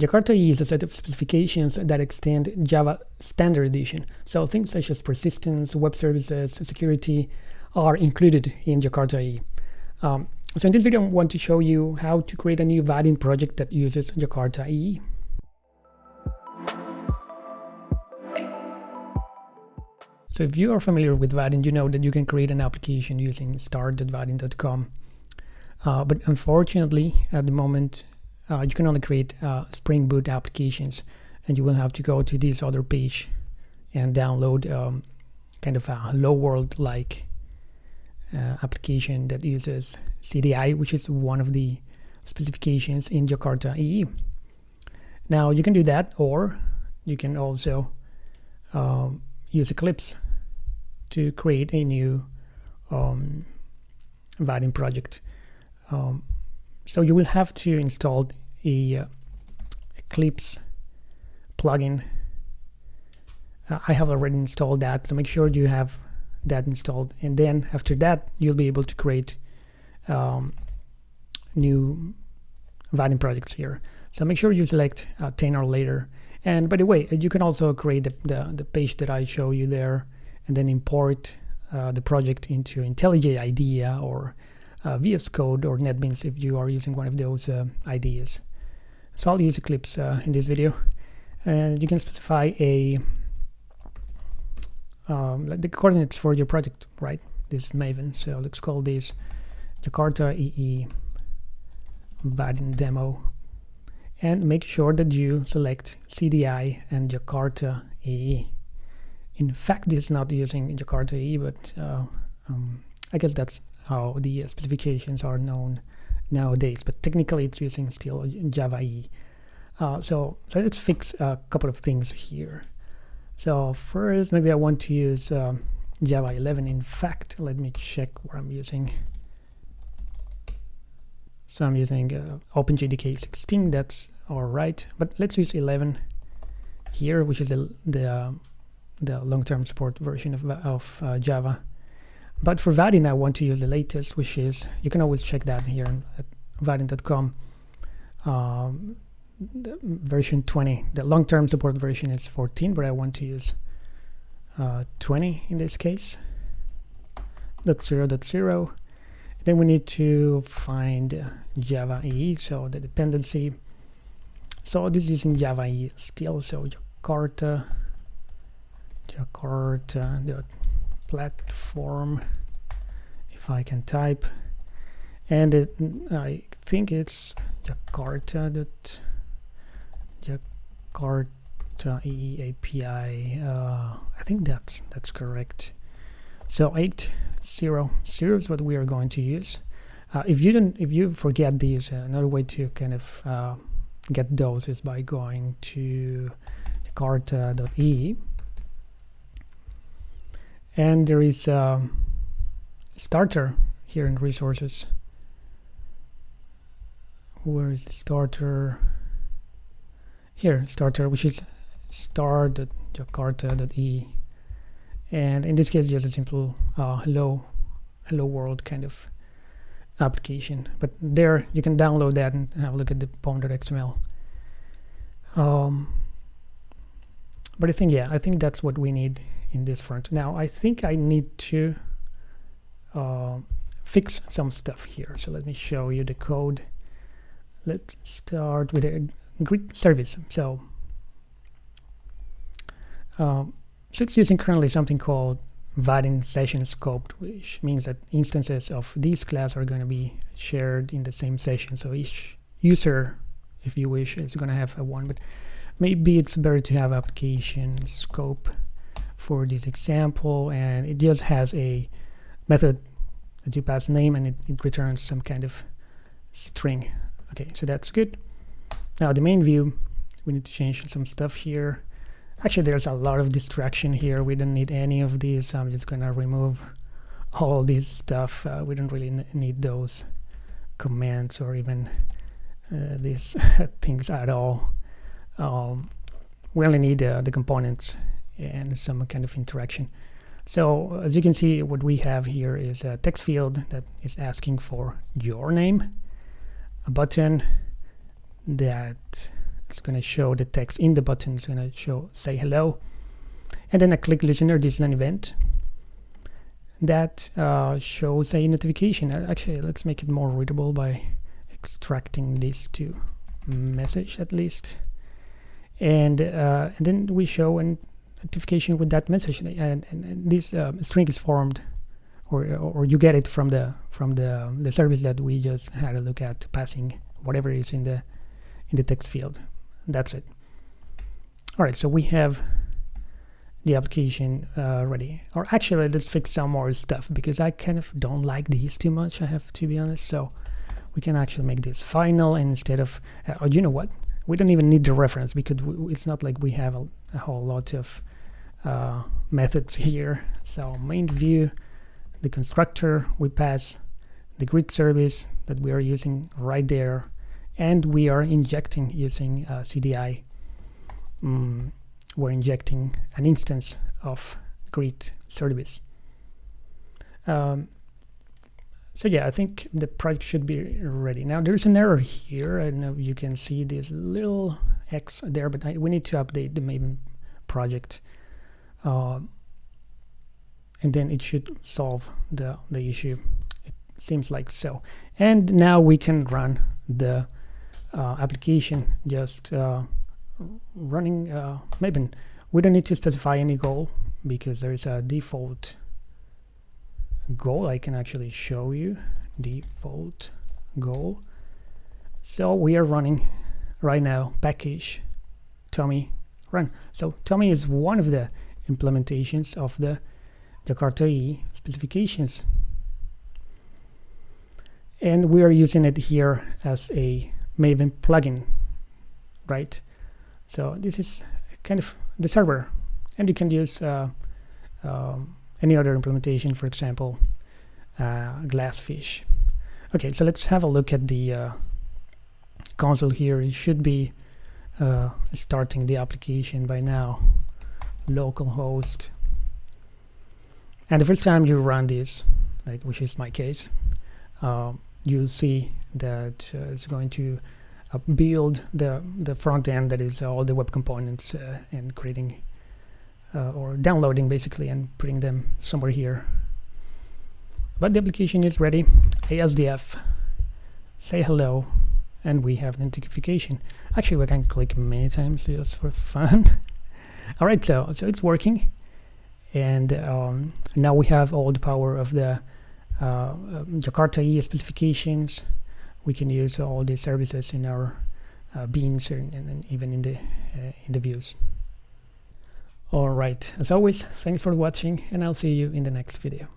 Jakarta is a set of specifications that extend Java Standard Edition. So things such as persistence, web services, security are included in Jakarta EE. Um, so in this video, I want to show you how to create a new Vaadin project that uses Jakarta EE. So if you are familiar with Vaadin, you know that you can create an application using start.vaadin.com. Uh, but unfortunately, at the moment, uh, you can only create uh, Spring Boot applications and you will have to go to this other page and download um, kind of a hello world like uh, application that uses CDI which is one of the specifications in Jakarta EE. Now you can do that or you can also um, use Eclipse to create a new um, Vaadin project. Um, so you will have to install a uh, Eclipse plugin. Uh, I have already installed that, so make sure you have that installed. And then after that, you'll be able to create um, new Vaadin projects here. So make sure you select uh, 10 or later. And by the way, you can also create the, the, the page that I show you there and then import uh, the project into IntelliJ IDEA or uh, VS Code or NetBeans if you are using one of those uh, IDEas. So I'll use Eclipse uh, in this video. And you can specify a um, the coordinates for your project, right? This is Maven. So let's call this Jakarta EE Vaadin demo. And make sure that you select CDI and Jakarta EE. In fact, this is not using Jakarta EE, but uh, um, I guess that's how the specifications are known nowadays but technically it's using still Java EE uh, so, so let's fix a couple of things here. So first maybe I want to use um, Java 11 in fact let me check what I'm using. So I'm using uh, OpenJDK 16 that's all right but let's use 11 here which is the the, uh, the long-term support version of, of uh, Java but for Vaadin, I want to use the latest, which is, you can always check that here at vaadin.com. Um, version 20, the long-term support version is 14, but I want to use uh, 20 in this case. That's 0, that's 0. Then we need to find Java EE, so the dependency. So this is using Java EE still, so Jakarta, Jakarta platform if I can type. And it, I think it's Jakarta dot Jakarta EE API uh, I think that's that's correct. So 8 0 0 is what we are going to use. Uh, if you don't if you forget these uh, another way to kind of uh, get those is by going to jakarta.ee and there is a starter here in resources. Where is the starter? Here starter which is star.jakarta.e and in this case just a simple uh, hello hello world kind of application. But there you can download that and have a look at the pom.xml um, but I think yeah I think that's what we need in this front. Now I think I need to uh, fix some stuff here. So let me show you the code. Let's start with a greet service. So, um, so it's using currently something called Vaadin session scoped, which means that instances of this class are going to be shared in the same session. So each user, if you wish, is going to have a one, but maybe it's better to have application scope for this example and it just has a method that you pass name and it, it returns some kind of string. Okay so that's good. Now the main view we need to change some stuff here. Actually there's a lot of distraction here. We don't need any of these. So I'm just gonna remove all this stuff. Uh, we don't really need those commands or even uh, these things at all. Um, we only need uh, the components and some kind of interaction. So as you can see, what we have here is a text field that is asking for your name, a button that is going to show the text in the button it's going to show say hello and then I click listener this is an event that uh, shows a notification uh, actually let's make it more readable by extracting this to message at least and, uh, and then we show a notification with that message and, and, and this uh, string is formed or, or you get it from the from the the service that we just had a look at passing whatever is in the in the text field. That's it. All right so we have the application uh, ready. Or actually let's fix some more stuff because I kind of don't like these too much I have to be honest so we can actually make this final instead of uh, oh, you know what? We don't even need the reference because we, it's not like we have a, a whole lot of uh, methods here. So main view the constructor we pass the greet service that we are using right there and we are injecting using uh, CDI um, we're injecting an instance of greet service. Um, so yeah I think the project should be ready. Now there's an error here. I don't know if you can see this little X there but I, we need to update the Maven project uh, and then it should solve the the issue. It seems like so. And now we can run the uh, application just uh, running uh. We don't need to specify any goal because there is a default goal I can actually show you. Default goal. So we are running right now package TomEE run. So TomEE is one of the implementations of the Jakarta EE specifications and we are using it here as a Maven plugin, right? So this is kind of the server, and you can use uh, um, any other implementation, for example, uh, Glassfish. Okay, so let's have a look at the uh, console here. It should be uh, starting the application by now. Localhost. And the first time you run this, like which is my case, uh, you'll see that uh, it's going to uh, build the the front end that is all the web components uh, and creating or downloading basically and putting them somewhere here. But the application is ready. ASDF say hello and we have an notification. Actually we can click many times just for fun all right so so it's working and um, now we have all the power of the uh, um, Jakarta EE specifications. We can use all these services in our uh, beans and, and, even in the uh, in the views. All right, as always, thanks for watching, and I'll see you in the next video.